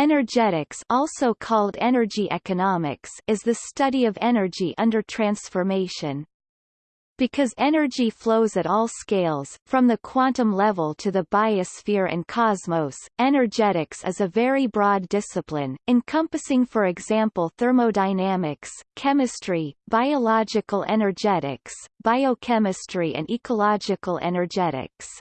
Energetics also called energy economics is the study of energy under transformation. Because energy flows at all scales, from the quantum level to the biosphere and cosmos, energetics is a very broad discipline, encompassing for example thermodynamics, chemistry, biological energetics, biochemistry and ecological energetics.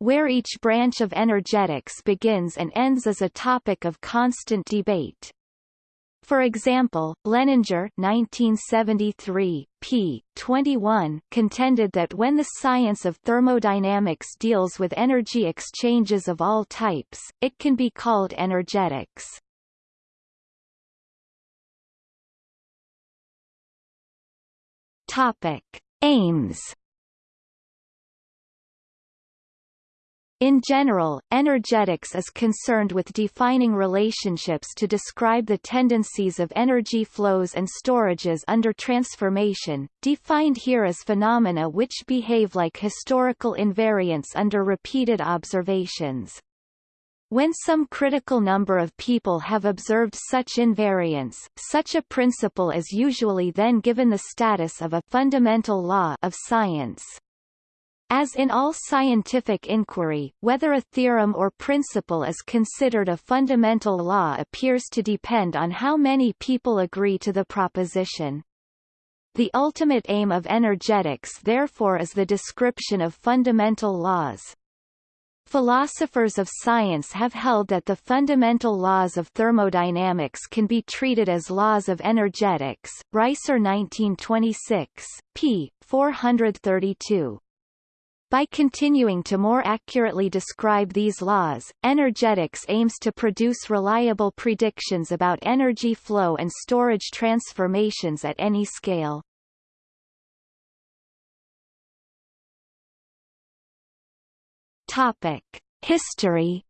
Where each branch of energetics begins and ends is a topic of constant debate. For example, Lehninger 1973, p. 21 contended that when the science of thermodynamics deals with energy exchanges of all types, it can be called energetics. Topic. Aims In general, energetics is concerned with defining relationships to describe the tendencies of energy flows and storages under transformation, defined here as phenomena which behave like historical invariants under repeated observations. When some critical number of people have observed such invariance, such a principle is usually then given the status of a fundamental law of science. As in all scientific inquiry, whether a theorem or principle is considered a fundamental law appears to depend on how many people agree to the proposition. The ultimate aim of energetics therefore is the description of fundamental laws. Philosophers of science have held that the fundamental laws of thermodynamics can be treated as laws of energetics. Reiser 1926, p. 432. By continuing to more accurately describe these laws, energetics aims to produce reliable predictions about energy flow and storage transformations at any scale. Topic: History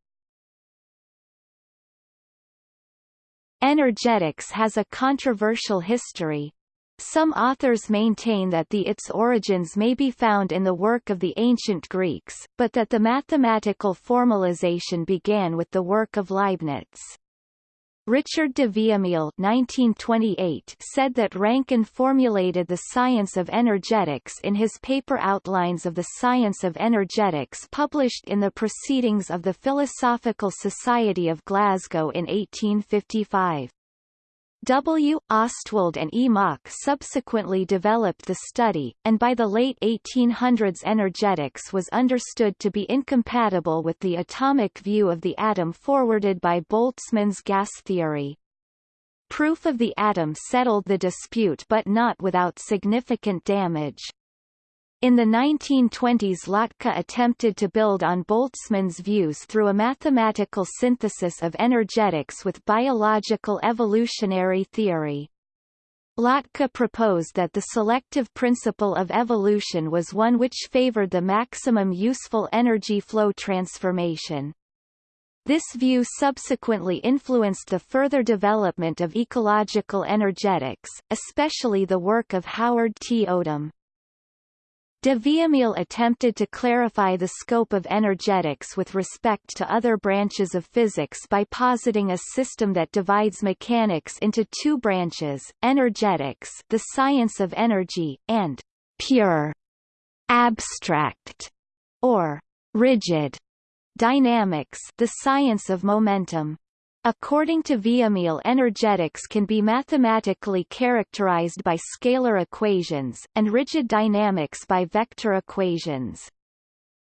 Energetics has a controversial history, some authors maintain that the its origins may be found in the work of the ancient Greeks, but that the mathematical formalization began with the work of Leibniz. Richard de Villamil 1928 said that Rankine formulated the science of energetics in his paper Outlines of the Science of Energetics published in the Proceedings of the Philosophical Society of Glasgow in 1855. W. Ostwald and E. Mach subsequently developed the study, and by the late 1800s energetics was understood to be incompatible with the atomic view of the atom forwarded by Boltzmann's gas theory. Proof of the atom settled the dispute but not without significant damage. In the 1920s Lotka attempted to build on Boltzmann's views through a mathematical synthesis of energetics with biological evolutionary theory. Lotka proposed that the selective principle of evolution was one which favored the maximum useful energy flow transformation. This view subsequently influenced the further development of ecological energetics, especially the work of Howard T. Odum. De Villamil attempted to clarify the scope of energetics with respect to other branches of physics by positing a system that divides mechanics into two branches, energetics the science of energy, and pure, abstract, or rigid dynamics the science of momentum. According to Villamil energetics can be mathematically characterized by scalar equations, and rigid dynamics by vector equations.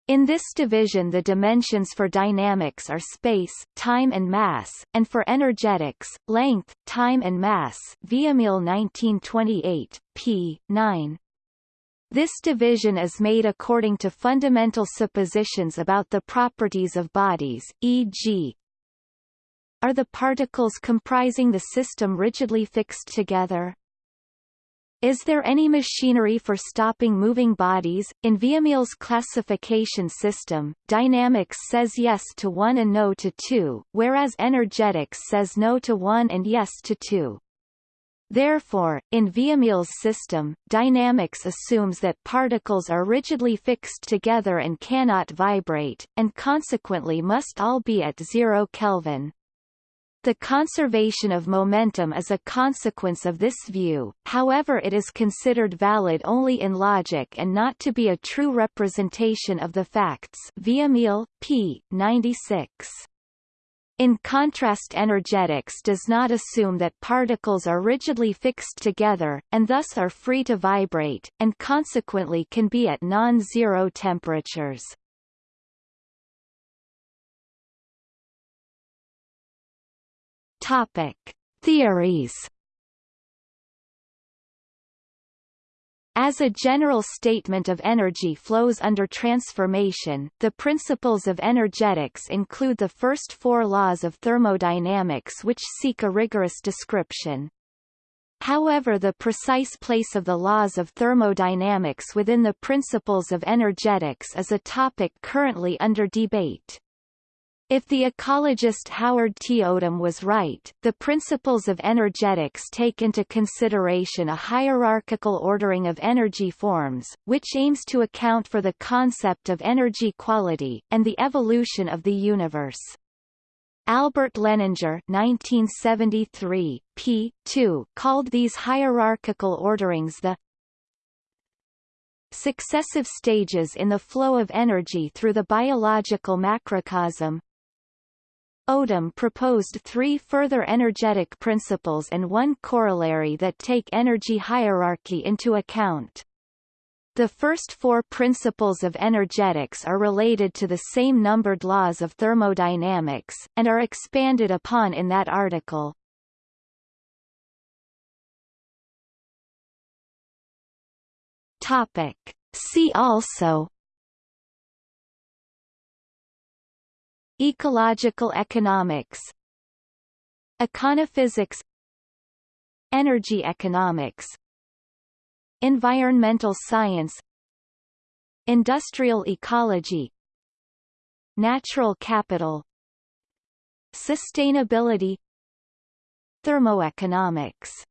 In this division the dimensions for dynamics are space, time and mass, and for energetics, length, time and mass Villamil 1928, p. 9. This division is made according to fundamental suppositions about the properties of bodies, e.g., are the particles comprising the system rigidly fixed together? Is there any machinery for stopping moving bodies? In Villamil's classification system, dynamics says yes to 1 and no to 2, whereas energetics says no to 1 and yes to 2. Therefore, in Villamil's system, dynamics assumes that particles are rigidly fixed together and cannot vibrate, and consequently must all be at zero Kelvin. The conservation of momentum is a consequence of this view, however it is considered valid only in logic and not to be a true representation of the facts Villamil, p. 96. In contrast energetics does not assume that particles are rigidly fixed together, and thus are free to vibrate, and consequently can be at non-zero temperatures. Topic. Theories As a general statement of energy flows under transformation, the principles of energetics include the first four laws of thermodynamics which seek a rigorous description. However the precise place of the laws of thermodynamics within the principles of energetics is a topic currently under debate. If the ecologist Howard T. Odum was right, the principles of energetics take into consideration a hierarchical ordering of energy forms, which aims to account for the concept of energy quality, and the evolution of the universe. Albert Lehninger 1973, p. 2, called these hierarchical orderings the successive stages in the flow of energy through the biological macrocosm, Odum proposed three further energetic principles and one corollary that take energy hierarchy into account. The first four principles of energetics are related to the same numbered laws of thermodynamics, and are expanded upon in that article. Topic. See also Ecological economics Econophysics Energy economics Environmental science Industrial ecology Natural capital Sustainability Thermoeconomics